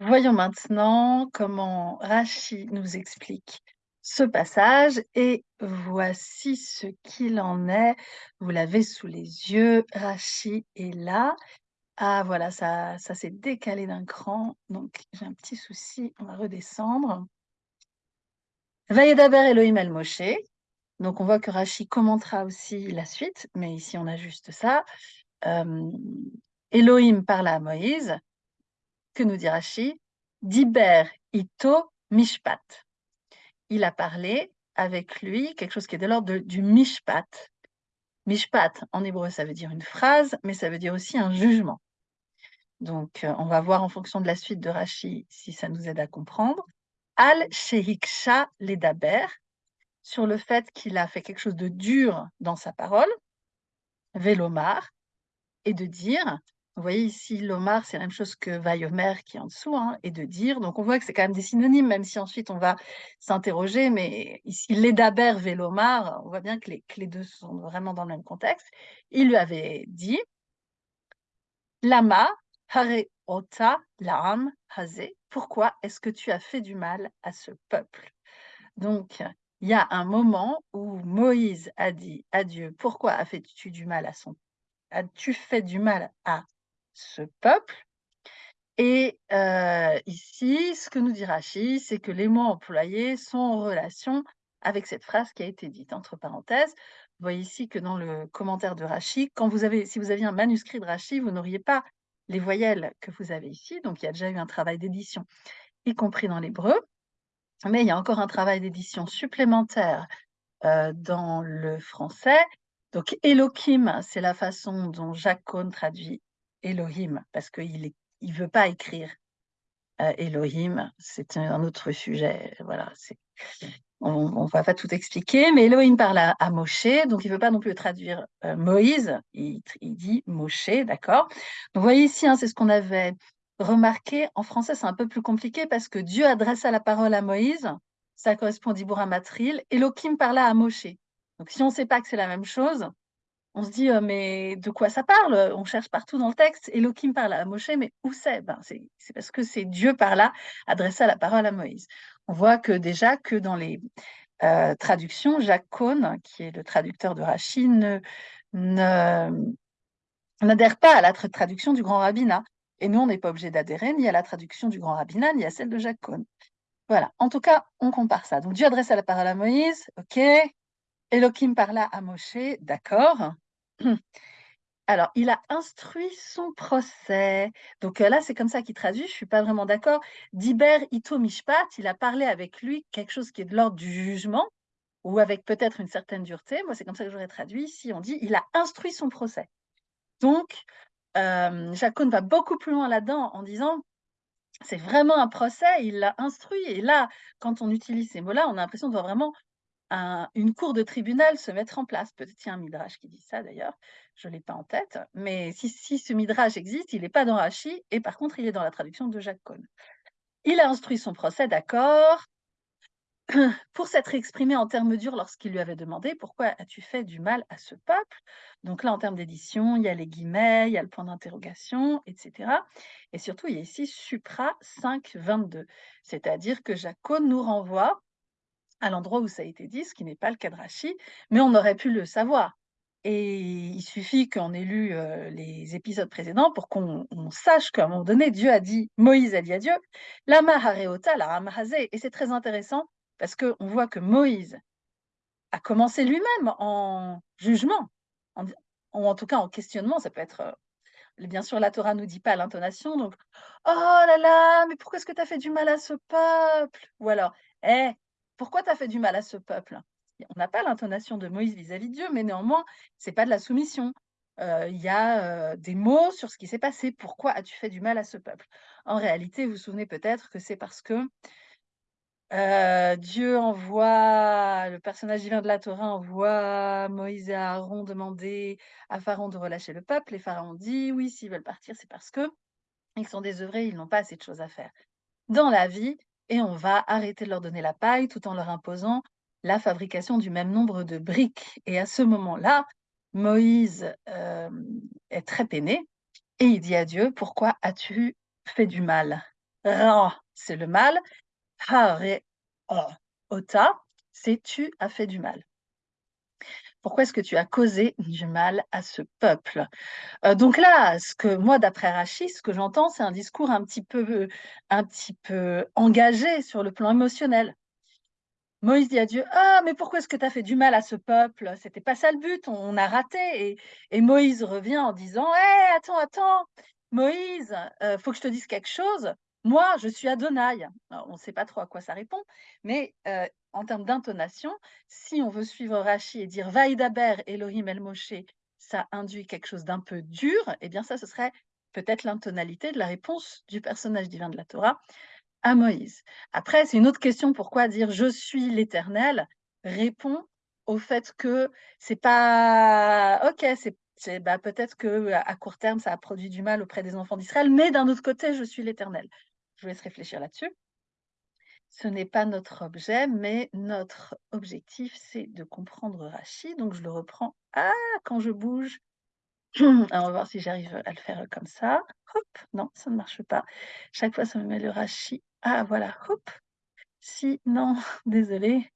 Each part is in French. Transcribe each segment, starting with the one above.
Voyons maintenant comment Rachi nous explique ce passage et voici ce qu'il en est. Vous l'avez sous les yeux, Rachi est là. Ah voilà, ça, ça s'est décalé d'un cran, donc j'ai un petit souci, on va redescendre. Vayedaber Elohim el Moshe. Donc on voit que Rachi commentera aussi la suite, mais ici on a juste ça. Euh, Elohim parle à Moïse. Que nous dit Rachi Diber ito mishpat. Il a parlé avec lui quelque chose qui est de l'ordre du mishpat. Mishpat, en hébreu, ça veut dire une phrase, mais ça veut dire aussi un jugement. Donc, euh, on va voir en fonction de la suite de Rachi si ça nous aide à comprendre. Al shehiksha ledaber, sur le fait qu'il a fait quelque chose de dur dans sa parole, velomar, et de dire vous voyez ici, l'Omar, c'est la même chose que Vayomer qui est en dessous, hein, et de dire. Donc on voit que c'est quand même des synonymes, même si ensuite on va s'interroger. Mais ici, l'Edaber et l'Omar, on voit bien que les, deux sont vraiment dans le même contexte. Il lui avait dit Lama, Hare Ota, Laam, Haze. Pourquoi est-ce que tu as fait du mal à ce peuple? Donc, il y a un moment où Moïse a dit à Dieu Pourquoi as-tu du mal à son as-tu fait du mal à ce peuple. Et euh, ici, ce que nous dit Rachid, c'est que les mots employés sont en relation avec cette phrase qui a été dite. Entre parenthèses, vous voyez ici que dans le commentaire de Rachid, quand vous avez, si vous aviez un manuscrit de Rachid, vous n'auriez pas les voyelles que vous avez ici. Donc, il y a déjà eu un travail d'édition, y compris dans l'hébreu. Mais il y a encore un travail d'édition supplémentaire euh, dans le français. Donc, Elohim, c'est la façon dont Jacques Cohn traduit Elohim, parce qu'il il veut pas écrire euh, Elohim, c'est un autre sujet. Voilà, on ne va pas tout expliquer, mais Elohim parle à, Moshe, donc il ne veut pas non plus traduire euh, Moïse, il, dit Moshe, d'accord Vous voyez ici, hein, c'est ce qu'on avait remarqué. En français, c'est un peu plus compliqué parce que Dieu adressa la parole à Moïse, ça correspond à Matril, Elohim parla à Moshe. Donc si on ne sait pas que c'est la même chose, on se dit, mais de quoi ça parle? On cherche partout dans le texte. Elohim parle à Moshe, mais où c'est? Ben, C'est parce que c'est Dieu par là adressa la parole à Moïse. On voit que déjà que dans les euh, traductions, Jacques Cohn, qui est le traducteur de Rachid, n'adhère pas à la traduction du grand rabbinat. Et nous, on n'est pas obligé d'adhérer ni à la traduction du grand rabbinat, ni à celle de Jacques Cohn. Voilà, en tout cas, on compare ça. Donc Dieu adressa la parole à Moïse, ok, Elohim parla à Moshe, d'accord. Alors, il a instruit son procès. Donc euh, là, c'est comme ça qu'il traduit, je ne suis pas vraiment d'accord. Diber ito mishpat, il a parlé avec lui quelque chose qui est de l'ordre du jugement, ou avec peut-être une certaine dureté. Moi, c'est comme ça que j'aurais traduit. Ici, on dit, il a instruit son procès. Donc, euh, Jacob va beaucoup plus loin là-dedans en disant, c'est vraiment un procès, il l'a instruit. Et là, quand on utilise ces mots-là, on a l'impression de voir vraiment une cour de tribunal se mettre en place. Peut-être qu'il y a un midrash qui dit ça d'ailleurs, je ne l'ai pas en tête, mais si, ce midrash existe, il n'est pas dans Rashi, et par contre, il est dans la traduction de Jacques Cohn. Il a instruit son procès, d'accord, pour s'être exprimé en termes durs lorsqu'il lui avait demandé pourquoi as-tu fait du mal à ce peuple? Donc là, en termes d'édition, il y a les guillemets, il y a le point d'interrogation, etc. Et surtout, il y a ici Supra 5, 22, c'est-à-dire que Jacques Cohn nous renvoie à l'endroit où ça a été dit, ce qui n'est pas le cas de mais on aurait pu le savoir. Et il suffit qu'on ait lu euh, les épisodes précédents pour qu'on sache qu'à un moment donné, Dieu a dit, Moïse a dit à Dieu, Lama hareota la Et c'est très intéressant parce qu'on voit que Moïse a commencé lui-même en jugement, en, ou en tout cas en questionnement. Ça peut être, euh, bien sûr, la Torah ne nous dit pas l'intonation, donc, oh là là, mais pourquoi est-ce que tu as fait du mal à ce peuple? Ou alors, eh, pourquoi tu as fait du mal à ce peuple? On n'a pas l'intonation de Moïse vis-à-vis de Dieu, mais néanmoins, ce n'est pas de la soumission. Euh, il y a euh, des mots sur ce qui s'est passé. Pourquoi as-tu fait du mal à ce peuple? En réalité, vous vous souvenez peut-être que c'est parce que euh, Dieu envoie, le personnage divin de la Torah envoie Moïse et Aaron demander à Pharaon de relâcher le peuple. Et Pharaon dit oui, s'ils veulent partir, c'est parce que ils sont désœuvrés, ils n'ont pas assez de choses à faire. Dans la vie, et on va arrêter de leur donner la paille tout en leur imposant la fabrication du même nombre de briques. Et à ce moment-là, Moïse euh, est très peiné et il dit à Dieu, pourquoi as-tu fait du mal? Ra, c'est le mal. Hare, ota, c'est tu as fait du mal. Pourquoi est-ce que tu as causé du mal à ce peuple? Euh, Donc là, ce que moi, d'après Rachid, ce que j'entends, c'est un discours un petit peu, un petit peu engagé sur le plan émotionnel. Moïse dit à Dieu Ah, mais pourquoi est-ce que tu as fait du mal à ce peuple? C'était pas ça le but, on, a raté. Et, Moïse revient en disant Hé, attends, attends, Moïse, euh, faut que je te dise quelque chose. Moi, je suis Adonai. on ne sait pas trop à quoi ça répond, mais euh, en termes d'intonation, si on veut suivre Rachi et dire Vaïdaber Elohim El Moshe, ça induit quelque chose d'un peu dur, eh bien, ça, ce serait peut-être l'intonalité de la réponse du personnage divin de la Torah à Moïse. Après, c'est une autre question, pourquoi dire je suis l'Éternel répond au fait que c'est pas ok, c'est bah, peut-être que à court terme ça a produit du mal auprès des enfants d'Israël, mais d'un autre côté, je suis l'Éternel. Je vous laisse réfléchir là-dessus. Ce n'est pas notre objet, mais notre objectif, c'est de comprendre Rachid. Donc je le reprends. Ah, quand je bouge, on va voir si j'arrive à le faire comme ça. Hop, non, ça ne marche pas. Chaque fois, ça me met le Rachi. Ah, voilà, hop. Si, non, désolé.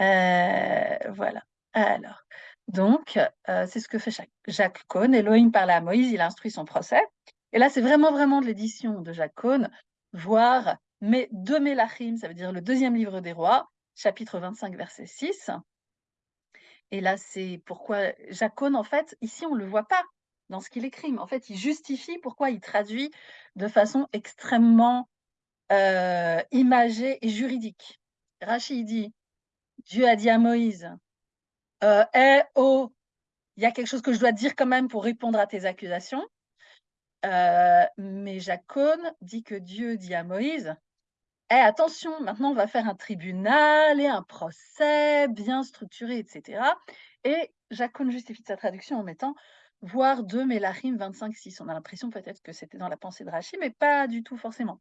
Euh, voilà. Alors, donc, euh, c'est ce que fait Jacques Cohn. Elohim parle à Moïse, il instruit son procès. Et là, c'est vraiment, vraiment de l'édition de Jacques Cohn, voir mais de Mélachim, ça veut dire le deuxième livre des rois, chapitre 25, verset 6. Et là, c'est pourquoi Jacques Cohn, en fait, ici, on ne le voit pas dans ce qu'il écrit. Mais en fait, il justifie pourquoi il traduit de façon extrêmement euh, imagée et juridique. Rachid dit Dieu a dit à Moïse euh, Eh oh, il y a quelque chose que je dois dire quand même pour répondre à tes accusations. Euh, mais Cohn dit que Dieu dit à Moïse eh, attention, maintenant on va faire un tribunal et un procès bien structuré, etc. Et Cohn justifie sa traduction en mettant voir de Mélachim 25-6. On a l'impression peut-être que c'était dans la pensée de Rachid, mais pas du tout forcément.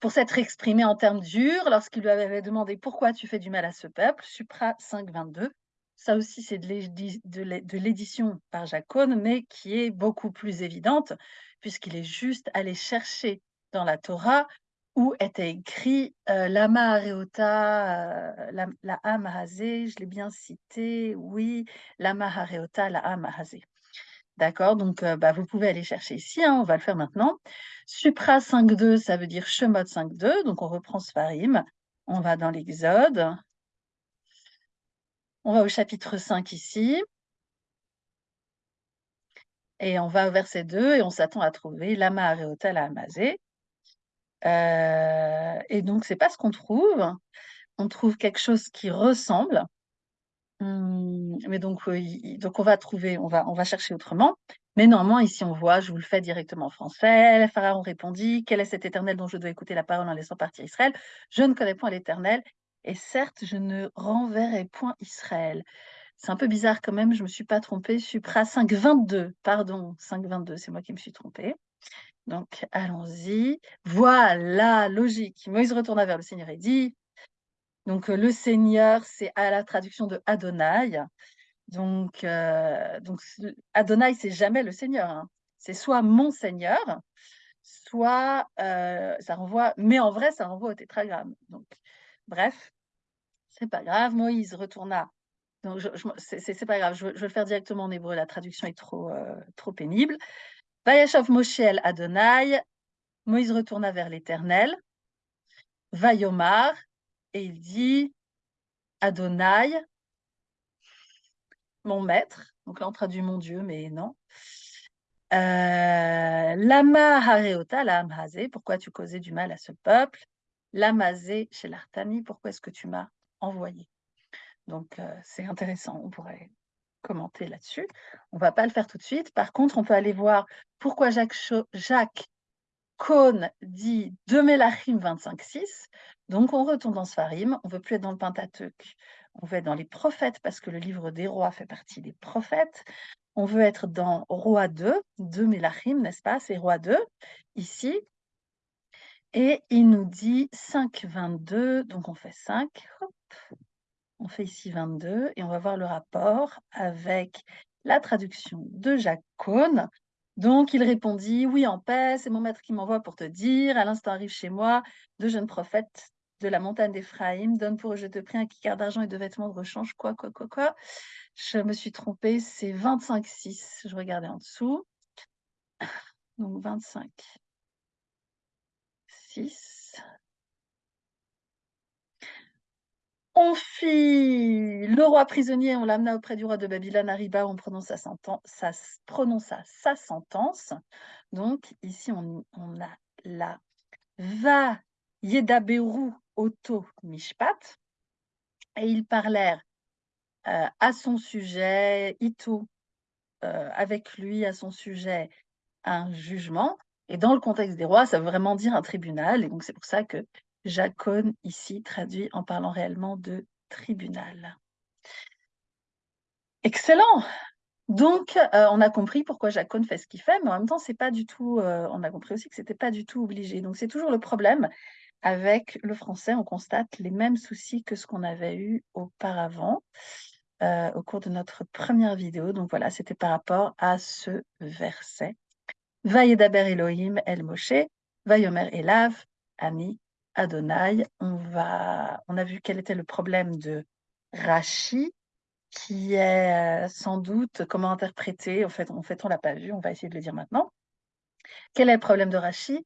Pour s'être exprimé en termes durs, lorsqu'il lui avait demandé pourquoi tu fais du mal à ce peuple, Supra 5.22, ça aussi c'est de l'édition par Cohn, mais qui est beaucoup plus évidente, puisqu'il est juste allé chercher dans la Torah où était écrit euh, Lama Areota, euh, la, la je l'ai bien cité, oui, Lama Areota, la Amahazé. D'accord, donc bah, vous pouvez aller chercher ici, hein, on va le faire maintenant. Supra 5.2, ça veut dire Shemot 5.2, donc on reprend Sfarim, on va dans l'Exode, on va au chapitre 5 ici, et on va au verset 2 et on s'attend à trouver Lama Areota, la Amazé. Euh, et donc, c'est pas ce qu'on trouve. On trouve quelque chose qui ressemble. Hum, mais donc, donc, on va trouver, on va, on va chercher autrement. Mais normalement, ici, on voit, je vous le fais directement en français. Pharaon répondit Quel est cet éternel dont je dois écouter la parole en laissant partir Israël? Je ne connais point l'éternel. Et certes, je ne renverrai point Israël. C'est un peu bizarre quand même, je ne me suis pas trompée. Supra 5.22, pardon, 5.22, c'est moi qui me suis trompée. Donc, allons-y. Voilà, logique. Moïse retourna vers le Seigneur et dit, donc le Seigneur, c'est à la traduction de Adonai. Donc, euh, Adonai, c'est jamais le Seigneur. Hein. C'est soit mon Seigneur, soit euh, ça renvoie, mais en vrai, ça renvoie au tétragramme. Donc, bref, c'est pas grave. Moïse retourna. Donc, c'est pas grave, je, je, vais le faire directement en hébreu. La traduction est trop, euh, trop pénible. Vayashav Moshe Adonai, Moïse retourna vers l'Éternel, Vayomar, et il dit Adonai, mon maître. Donc là, on traduit mon Dieu, mais non. Euh, Lama Hareota, la pourquoi tu causais du mal à ce peuple? Lamazé chez l'Artani, pourquoi est-ce que tu m'as envoyé? Donc, euh, c'est intéressant, on pourrait commenter là-dessus. On ne va pas le faire tout de suite. Par contre, on peut aller voir pourquoi Jacques, Jacques Cohn dit de Mélachim 25.6. Donc, on retourne dans Sfarim. On ne veut plus être dans le Pentateuque. On veut être dans les prophètes parce que le livre des rois fait partie des prophètes. On veut être dans Roi 2, de Mélachim, n'est-ce pas? C'est Roi 2, ici. Et il nous dit 5.22. Donc, on fait 5. Hop. On fait ici 22 et on va voir le rapport avec la traduction de Jacques Cohn. Donc il répondit, oui, en paix, c'est mon maître qui m'envoie pour te dire, à l'instant arrive chez moi deux jeunes prophètes de la montagne d'Éphraïm, donne pour eux, je te prie, un kikar d'argent et deux vêtements de rechange, quoi, quoi, quoi, quoi. Je me suis trompée, c'est 25,6, je regardais en dessous. Donc 25, 6. On fit le roi prisonnier, on l'amena auprès du roi de Babylone, arriba, on prononça sa, prononça sa sentence. Donc ici, on, on a la va yedaberu auto mishpat, et ils parlèrent euh, à son sujet, Ito, euh, avec lui à son sujet un jugement. Et dans le contexte des rois, ça veut vraiment dire un tribunal. Et donc, c'est pour ça que Jacone, ici, traduit en parlant réellement de tribunal. Excellent Donc, euh, on a compris pourquoi Jacone fait ce qu'il fait, mais en même temps, c'est pas du tout... on a compris aussi que c'était pas du tout obligé. Donc, c'est toujours le problème avec le français, on constate les mêmes soucis que ce qu'on avait eu auparavant euh, au cours de notre première vidéo. Donc voilà, c'était par rapport à ce verset. Vayedaber Elohim El Moshe, Vayomer Elav, Ani Adonai. On, va, on a vu quel était le problème de Rashi, qui est euh, sans doute comment interpréter. En fait, on ne l'a pas vu, on va essayer de le dire maintenant. Quel est le problème de Rashi?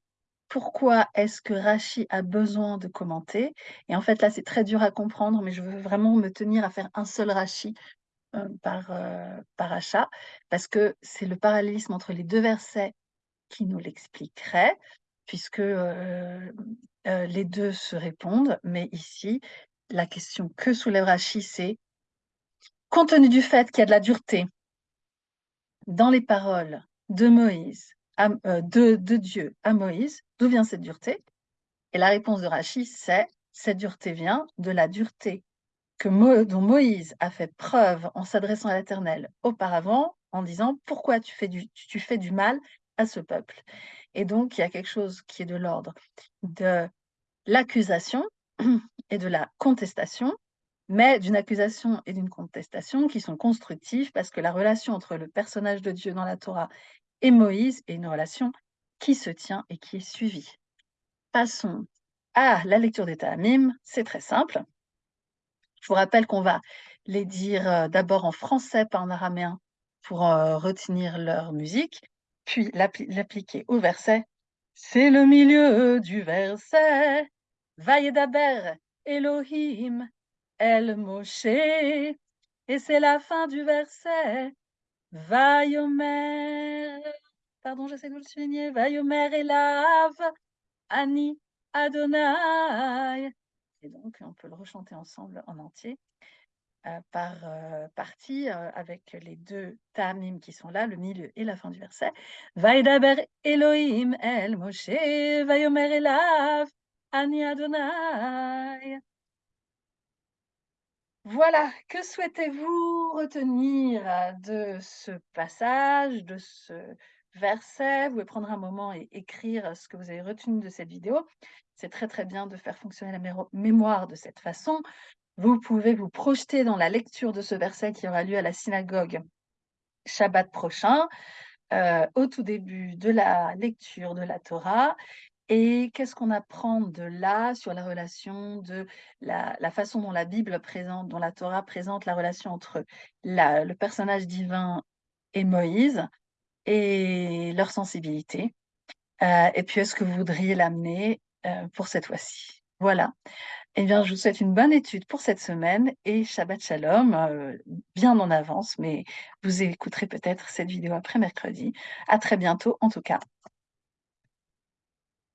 Pourquoi est-ce que Rachi a besoin de commenter? Et en fait, là, c'est très dur à comprendre, mais je veux vraiment me tenir à faire un seul Rachi euh, par, euh, par achat, parce que c'est le parallélisme entre les deux versets qui nous l'expliquerait, puisque euh, les deux se répondent. Mais ici, la question que soulève Rachi, c'est compte tenu du fait qu'il y a de la dureté dans les paroles de Moïse, euh, Dieu à Moïse, d'où vient cette dureté? Et la réponse de Rachid, c'est cette dureté vient de la dureté que dont Moïse a fait preuve en s'adressant à l'Éternel auparavant, en disant pourquoi tu fais du mal à ce peuple. Et donc, il y a quelque chose qui est de l'ordre de l'accusation et de la contestation, mais d'une accusation et d'une contestation qui sont constructives parce que la relation entre le personnage de Dieu dans la Torah et Moïse et une relation qui se tient et qui est suivie. Passons à la lecture des Ta'amim. C'est très simple. Je vous rappelle qu'on va les dire euh, d'abord en français, pas en araméen, pour euh, retenir leur musique, puis l'appliquer au verset. C'est le milieu du verset. Vayedaber Elohim El Moshe. Et c'est la fin du verset. Vayomer, pardon, j'essaie de le souligner, Vayomer Elav, Ani Adonai. Et donc, on peut le rechanter ensemble en entier par euh, partie euh, avec les deux tamim qui sont là, le milieu et la fin du verset. Vaidaber Elohim El Moshe, Vayomer Elav, Ani Adonai. Voilà, que souhaitez-vous retenir euh, de ce passage, de ce verset? Vous pouvez prendre un moment et écrire ce que vous avez retenu de cette vidéo. C'est très très bien de faire fonctionner la mémoire de cette façon. Vous pouvez vous projeter dans la lecture de ce verset qui aura lieu à la synagogue Shabbat prochain, euh, au tout début de la lecture de la Torah. Et qu'est-ce qu'on apprend de là sur la relation de la, façon dont la Bible présente, dont la Torah présente la relation entre le personnage divin et Moïse et leur sensibilité euh, Et puis, est-ce que vous voudriez l'amener euh, pour cette fois-ci? Voilà. Eh bien, je vous souhaite une bonne étude pour cette semaine et Shabbat Shalom, euh, bien en avance, mais vous écouterez peut-être cette vidéo après mercredi. À très bientôt, en tout cas.